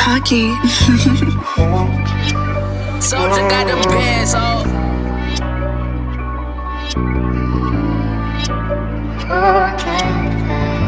Hockey. Soldier got the pants on. Oh, okay.